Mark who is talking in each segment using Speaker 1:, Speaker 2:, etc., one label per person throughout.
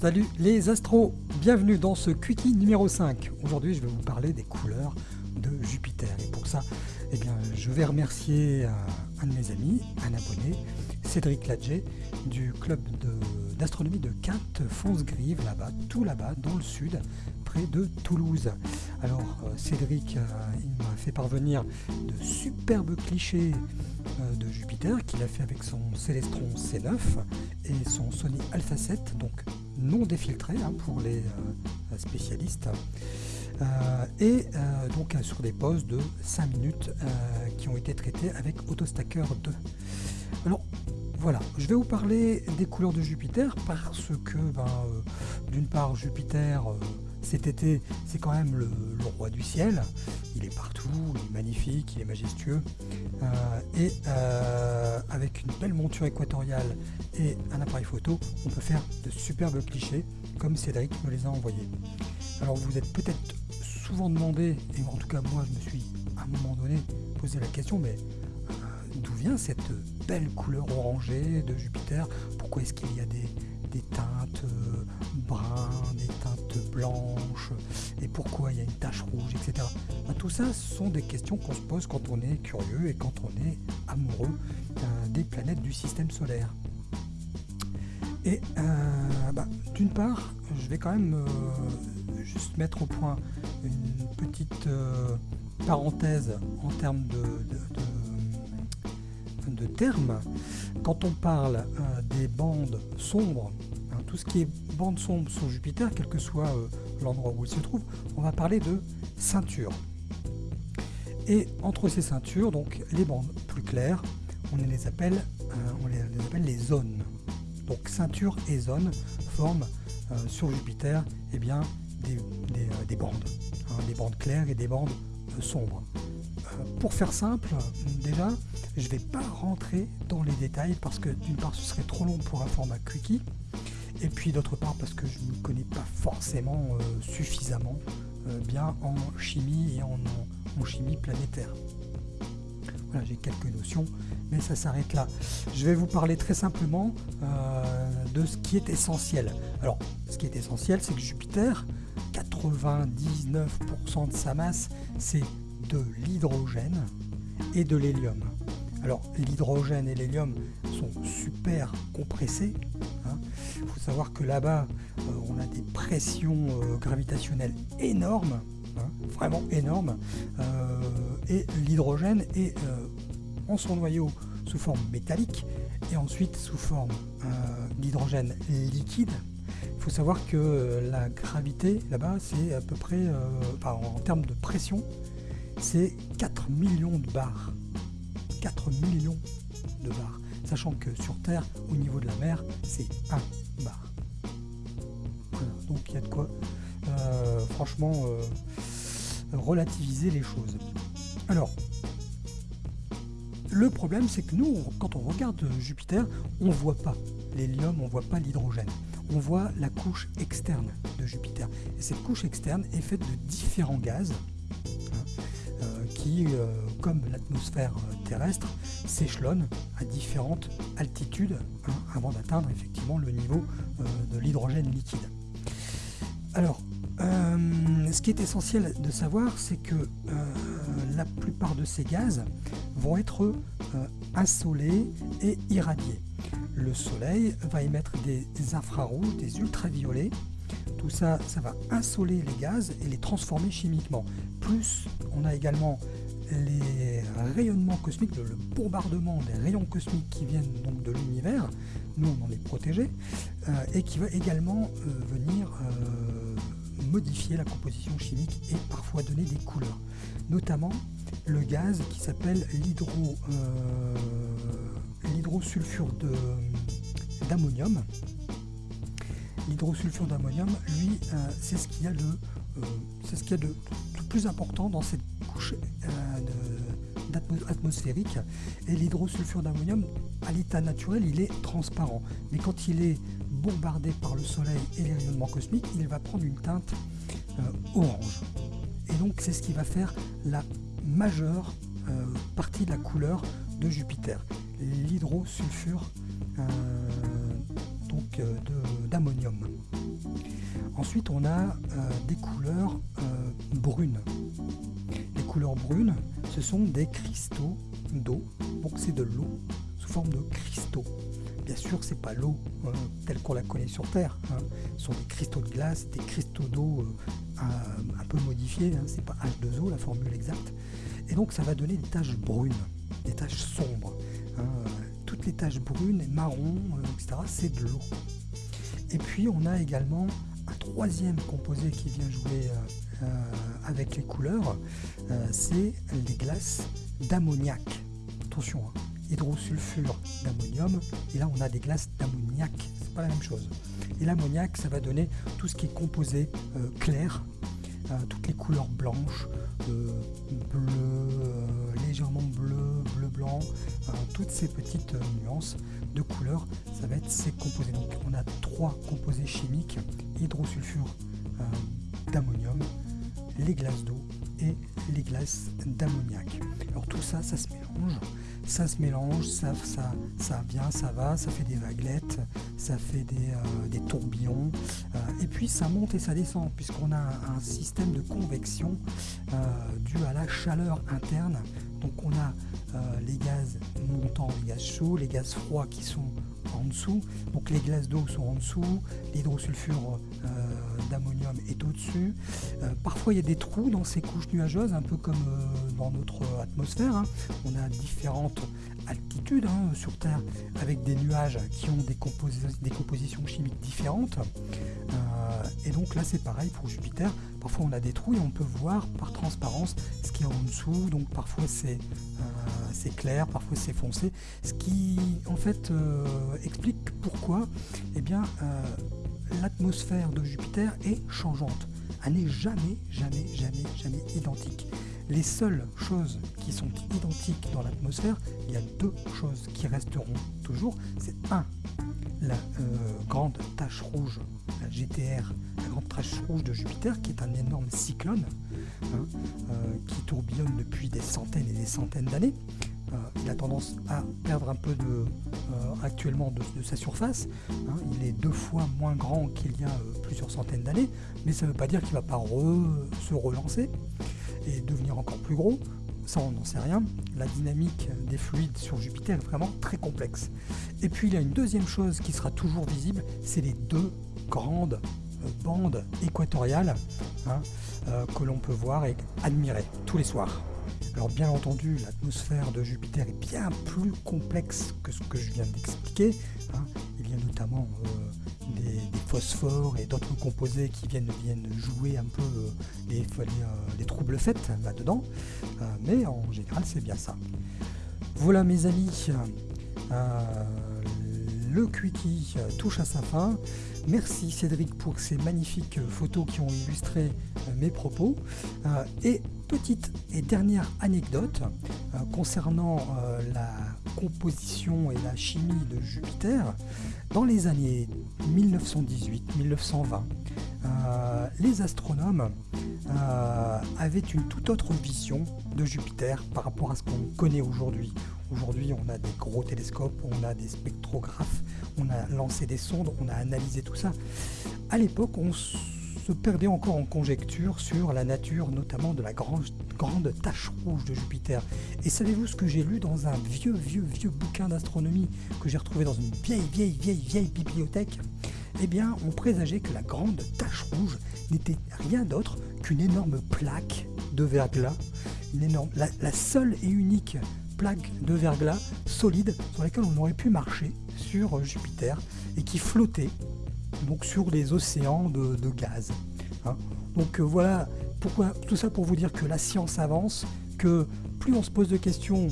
Speaker 1: Salut les astros, bienvenue dans ce quickie numéro 5. Aujourd'hui je vais vous parler des couleurs de Jupiter. Et pour ça, eh bien, je vais remercier euh, un de mes amis, un abonné, Cédric Ladger, du club d'astronomie de, Quinte Fonce-Grive, là-bas, tout là-bas, dans le sud, près de Toulouse. Alors euh, Cédric, euh, il m'a fait parvenir de superbes clichés de Jupiter qu'il a fait avec son Célestron C9 et son Sony Alpha 7, donc non défiltré hein, pour les euh, spécialistes. Euh, et euh, donc sur des pauses de 5 minutes qui ont été traitées avec AutoStacker 2. Alors voilà, je vais vous parler des couleurs de Jupiter parce que ben, d'une part Jupiter cet été, c'est quand même le, roi du ciel. Il est partout, il est magnifique, il est majestueux. Euh, et euh, avec une belle monture équatoriale et un appareil photo, on peut faire de superbes clichés, comme Cédric me les a envoyés. Alors vous êtes peut-être souvent demandé, et en tout cas moi je me suis à un moment donné posé la question, mais euh, d'où vient cette belle couleur orangée de Jupiter? Pourquoi est-ce qu'il y a des, teintes brunes, des teintes blanches, pourquoi il y a une tache rouge, etc. Ben, tout ça sont des questions qu'on se pose quand on est curieux et quand on est amoureux euh, des planètes du système solaire. Et euh, bah, d'une part, je vais quand même euh, juste mettre au point une petite parenthèse en termes de, termes. Quand on parle des bandes sombres, hein, tout ce qui est bande sombre sur Jupiter, quel que soit l'endroit où il se trouve, on va parler de ceinture. Et entre ces ceintures, donc les bandes plus claires, on les appelle, euh, les zones. Donc ceinture et zone forment euh, sur Jupiter eh bien, des, euh, bandes, hein, des bandes claires et des bandes sombres. pour faire simple, déjà, je ne vais pas rentrer dans les détails parce que d'une part ce serait trop long pour un format quickie, et puis d'autre part parce que je ne connais pas forcément suffisamment bien en chimie et en, chimie planétaire. Voilà, j'ai quelques notions, mais ça s'arrête là. Je vais vous parler très simplement euh, de ce qui est essentiel. Alors, ce qui est essentiel, c'est que Jupiter, 99% de sa masse, c'est de l'hydrogène et de l'hélium. Alors, l'hydrogène et l'hélium sont super compressés. Il faut savoir que là-bas, euh, on a des pressions euh, gravitationnelles énormes. Hein, vraiment énorme. Euh, et l'hydrogène est en son noyau sous forme métallique et ensuite sous forme d'hydrogène liquide. Il faut savoir que la gravité là-bas, c'est à peu près, en termes de pression, c'est 4 millions de bars. 4 millions de bars. Sachant que sur Terre, au niveau de la mer, c'est 1 bar. donc il y a de quoi euh, franchement euh, relativiser les choses. Alors, le problème c'est que nous, quand on regarde Jupiter, on voit pas l'hélium, on voit pas l'hydrogène. On voit la couche externe de Jupiter. Et cette couche externe est faite de différents gaz hein, euh, qui, comme l'atmosphère terrestre, s'échelonnent à différentes altitudes hein, avant d'atteindre effectivement le niveau de l'hydrogène liquide. Alors, euh, ce qui est essentiel de savoir, c'est que euh, la plupart de ces gaz vont être euh, insolés et irradiés. Le soleil va émettre des infrarouges, des ultraviolets. Tout ça, ça va insoler les gaz et les transformer chimiquement. Plus, on a également les rayonnements cosmiques, le bombardement des rayons cosmiques qui viennent donc de l'univers, nous on en est protégés, et qui va également venir modifier la composition chimique et parfois donner des couleurs. Notamment le gaz qui s'appelle l'hydro euh, l'hydrosulfure d'ammonium. L'hydrosulfure d'ammonium, lui, euh, c'est ce qu'il y a de euh, c'est ce qu'il y a de, plus important dans cette couche atmosphérique. Et l'hydrosulfure d'ammonium, à l'état naturel, il est transparent. Mais quand il est bombardé par le soleil et les rayonnements cosmiques, il va prendre une teinte euh, orange. Et donc c'est ce qui va faire la majeure euh, partie de la couleur de Jupiter. L'hydrosulfure euh, d'ammonium. Ensuite, on a des couleurs brunes. Les couleurs brunes, ce sont des cristaux d'eau, donc c'est de l'eau sous forme de cristaux. Bien sûr, c'est pas l'eau euh, telle qu'on la connaît sur Terre. Hein. Ce sont des cristaux de glace, des cristaux d'eau euh, un, peu modifiés. Hein. C'est pas H2O la formule exacte. Et donc, ça va donner des taches brunes, des taches sombres. Hein. Toutes les taches brunes, marron, euh, etc. C'est de l'eau. Et puis, on a également troisième composé qui vient jouer avec les couleurs. c'est les glaces d'ammoniac. Attention, hydrosulfure d'ammonium, et là on a des glaces d'ammoniac, c'est pas la même chose. Et l'ammoniac, ça va donner tout ce qui est composé euh, clair, euh, toutes les couleurs blanches, euh, bleu, légèrement bleu, bleu-blanc, toutes ces petites nuances de couleurs, ça va être ces composés. Donc on a trois composés chimiques, hydrosulfure d'ammonium, les glaces d'eau et les glaces d'ammoniac. Alors tout ça, ça se mélange ça se mélange, ça, ça, ça vient, ça va, ça fait des vaguelettes, ça fait des, euh, tourbillons, euh, et puis ça monte et ça descend, puisqu'on a un, système de convection euh, dû à la chaleur interne. Donc on a les gaz montants, les gaz chauds, les gaz froids qui sont en dessous, donc les glaces d'eau sont en dessous, l'hydrosulfure d'ammonium est au-dessus. parfois il y a des trous dans ces couches nuageuses, un peu comme dans notre atmosphère. Hein. On a différentes altitudes hein, sur Terre avec des nuages qui ont des, des compositions chimiques différentes. Euh, et donc là c'est pareil pour Jupiter. Parfois on a des trous et on peut voir par transparence ce qui est en dessous. Donc parfois c'est euh, clair, parfois c'est foncé. Ce qui en fait euh, explique pourquoi eh bien l'atmosphère de Jupiter est changeante. Elle n'est jamais, jamais, jamais, jamais identique. Les seules choses qui sont identiques dans l'atmosphère, il y a deux choses qui resteront toujours. C'est un, la euh, grande tache rouge, la GTR, la grande tache rouge de Jupiter, qui est un énorme cyclone hein, euh, qui tourbillonne depuis des centaines et des centaines d'années. Euh, il a tendance à perdre un peu actuellement de, sa surface. Hein. il est deux fois moins grand qu'il y a plusieurs centaines d'années, mais ça ne veut pas dire qu'il ne va pas se relancer devenir encore plus gros, ça on n'en sait rien. La dynamique des fluides sur Jupiter est vraiment très complexe. Et puis il y a une deuxième chose qui sera toujours visible, c'est les deux grandes euh, bandes équatoriales hein, euh, que l'on peut voir et admirer tous les soirs. Alors bien entendu, l'atmosphère de Jupiter est bien plus complexe que ce que je viens d'expliquer. Hein. Il y a notamment euh, des, phosphores et d'autres composés qui viennent, viennent jouer un peu euh, les, euh, les, troubles faits là-dedans. Euh, mais en général, c'est bien ça. Voilà mes amis, le Quickie touche à sa fin. Merci Cédric pour ces magnifiques photos qui ont illustré mes propos. Et petite et dernière anecdote concernant la composition et la chimie de Jupiter. Dans les années 1918-1920, euh, les astronomes euh, avaient une toute autre vision de Jupiter par rapport à ce qu'on connaît aujourd'hui. Aujourd'hui, on a des gros télescopes, on a des spectrographes, on a lancé des sondes, on a analysé tout ça. À l'époque, on perdait encore en conjecture sur la nature notamment de la grande, grande tache rouge de Jupiter. Et savez-vous ce que j'ai lu dans un vieux, vieux, vieux bouquin d'astronomie que j'ai retrouvé dans une vieille, vieille, vieille, vieille bibliothèque? Eh bien, on présageait que la grande tache rouge n'était rien d'autre qu'une énorme plaque de verglas, une énorme, la, seule et unique plaque de verglas solide sur laquelle on aurait pu marcher sur Jupiter et qui flottait donc sur les océans de, gaz. Hein. Donc euh, voilà, pourquoi, tout ça pour vous dire que la science avance, que plus on se pose de questions,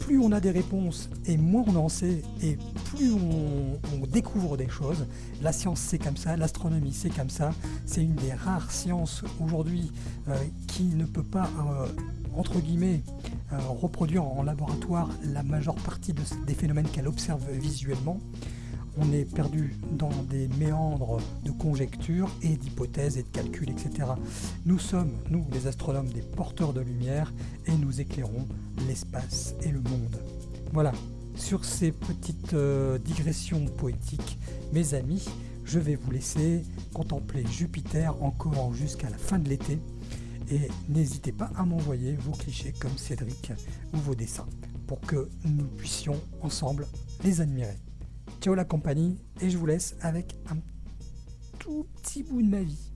Speaker 1: plus on a des réponses et moins on en sait et plus on, découvre des choses. La science c'est comme ça, l'astronomie c'est comme ça. C'est une des rares sciences aujourd'hui euh, qui ne peut pas, euh, entre guillemets, reproduire en laboratoire la majeure partie des phénomènes qu'elle observe visuellement on est perdu dans des méandres de conjectures et d'hypothèses et de calculs, etc. Nous sommes, nous les astronomes, des porteurs de lumière et nous éclairons l'espace et le monde. Voilà, sur ces petites euh, digressions poétiques, mes amis, je vais vous laisser contempler Jupiter encore jusqu'à la fin de l'été et n'hésitez pas à m'envoyer vos clichés comme Cédric ou vos dessins pour que nous puissions ensemble les admirer. Ciao la compagnie et je vous laisse avec un tout petit bout de ma vie.